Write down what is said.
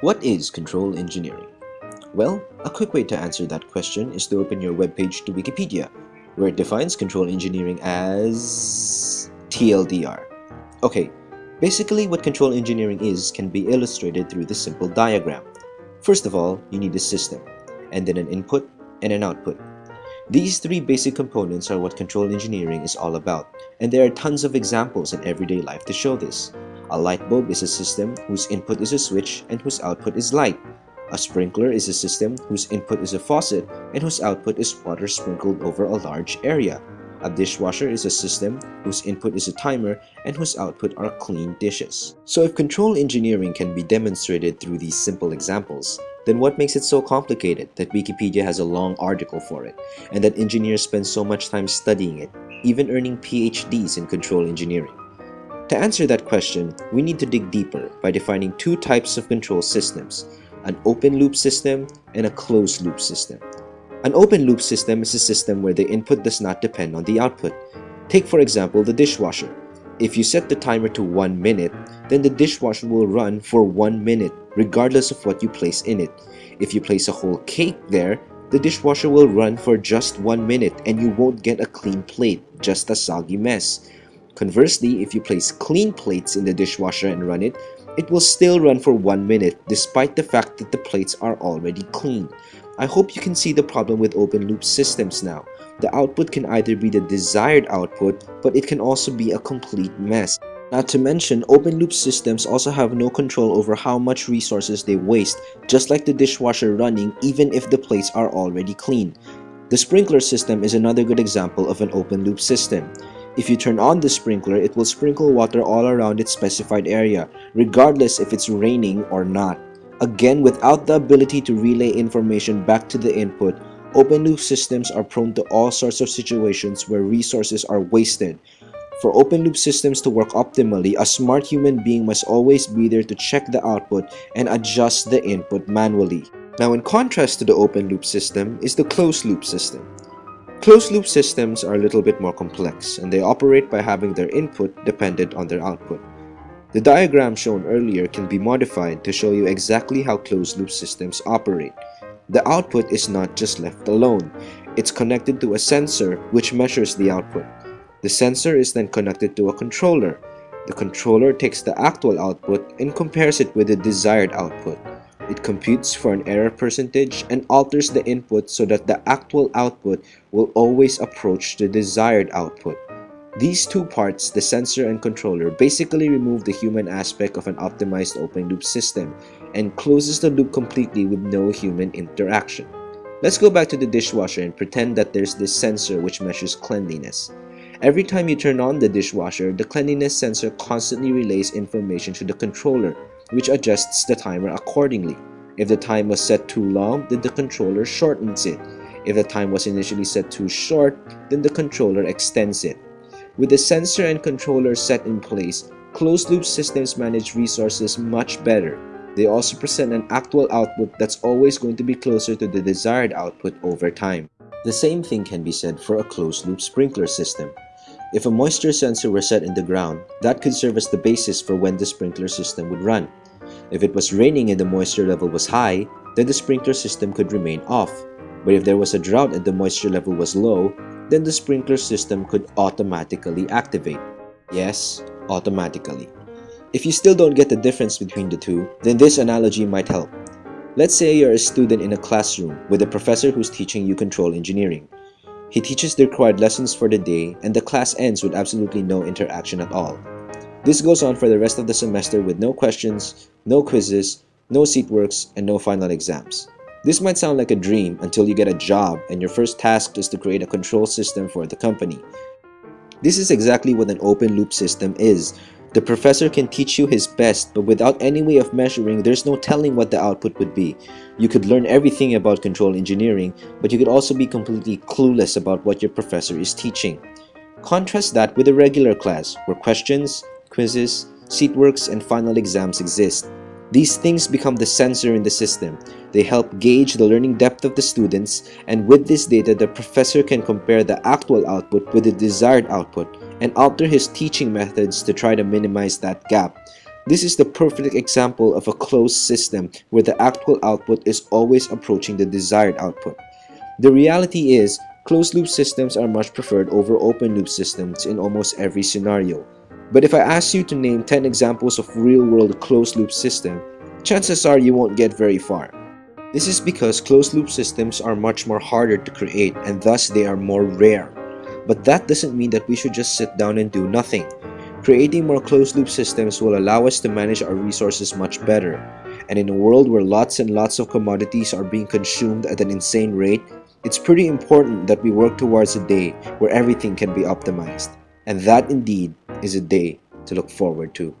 What is control engineering? Well, a quick way to answer that question is to open your webpage to Wikipedia, where it defines control engineering as TLDR. Okay, basically what control engineering is can be illustrated through this simple diagram. First of all, you need a system, and then an input and an output. These three basic components are what control engineering is all about, and there are tons of examples in everyday life to show this. A light bulb is a system whose input is a switch and whose output is light. A sprinkler is a system whose input is a faucet and whose output is water sprinkled over a large area. A dishwasher is a system whose input is a timer and whose output are clean dishes. So if control engineering can be demonstrated through these simple examples, then what makes it so complicated that Wikipedia has a long article for it, and that engineers spend so much time studying it, even earning PhDs in control engineering? To answer that question, we need to dig deeper by defining two types of control systems, an open loop system and a closed loop system. An open loop system is a system where the input does not depend on the output. Take for example the dishwasher. If you set the timer to 1 minute, then the dishwasher will run for 1 minute regardless of what you place in it. If you place a whole cake there, the dishwasher will run for just 1 minute and you won't get a clean plate, just a soggy mess. Conversely, if you place clean plates in the dishwasher and run it, it will still run for 1 minute despite the fact that the plates are already clean. I hope you can see the problem with open loop systems now. The output can either be the desired output, but it can also be a complete mess. Not to mention, open loop systems also have no control over how much resources they waste, just like the dishwasher running even if the plates are already clean. The sprinkler system is another good example of an open loop system. If you turn on the sprinkler, it will sprinkle water all around its specified area, regardless if it's raining or not. Again, without the ability to relay information back to the input, open loop systems are prone to all sorts of situations where resources are wasted. For open loop systems to work optimally, a smart human being must always be there to check the output and adjust the input manually. Now in contrast to the open loop system is the closed loop system. Closed loop systems are a little bit more complex and they operate by having their input dependent on their output. The diagram shown earlier can be modified to show you exactly how closed loop systems operate. The output is not just left alone, it's connected to a sensor which measures the output. The sensor is then connected to a controller. The controller takes the actual output and compares it with the desired output. It computes for an error percentage and alters the input so that the actual output will always approach the desired output. These two parts, the sensor and controller, basically remove the human aspect of an optimized open loop system and closes the loop completely with no human interaction. Let's go back to the dishwasher and pretend that there's this sensor which measures cleanliness. Every time you turn on the dishwasher, the cleanliness sensor constantly relays information to the controller which adjusts the timer accordingly. If the time was set too long, then the controller shortens it. If the time was initially set too short, then the controller extends it. With the sensor and controller set in place, closed-loop systems manage resources much better. They also present an actual output that's always going to be closer to the desired output over time. The same thing can be said for a closed-loop sprinkler system. If a moisture sensor were set in the ground, that could serve as the basis for when the sprinkler system would run. If it was raining and the moisture level was high, then the sprinkler system could remain off. But if there was a drought and the moisture level was low, then the sprinkler system could automatically activate. Yes, automatically. If you still don't get the difference between the two, then this analogy might help. Let's say you're a student in a classroom with a professor who's teaching you control engineering. He teaches the required lessons for the day and the class ends with absolutely no interaction at all. This goes on for the rest of the semester with no questions, no quizzes, no seat works, and no final exams. This might sound like a dream until you get a job and your first task is to create a control system for the company. This is exactly what an open loop system is, the professor can teach you his best, but without any way of measuring, there's no telling what the output would be. You could learn everything about control engineering, but you could also be completely clueless about what your professor is teaching. Contrast that with a regular class, where questions, quizzes, seatworks, and final exams exist. These things become the sensor in the system. They help gauge the learning depth of the students, and with this data, the professor can compare the actual output with the desired output and alter his teaching methods to try to minimize that gap. This is the perfect example of a closed system where the actual output is always approaching the desired output. The reality is, closed loop systems are much preferred over open loop systems in almost every scenario. But if I ask you to name 10 examples of real-world closed-loop system, chances are you won't get very far. This is because closed-loop systems are much more harder to create and thus they are more rare. But that doesn't mean that we should just sit down and do nothing. Creating more closed-loop systems will allow us to manage our resources much better. And in a world where lots and lots of commodities are being consumed at an insane rate, it's pretty important that we work towards a day where everything can be optimized. And that indeed is a day to look forward to.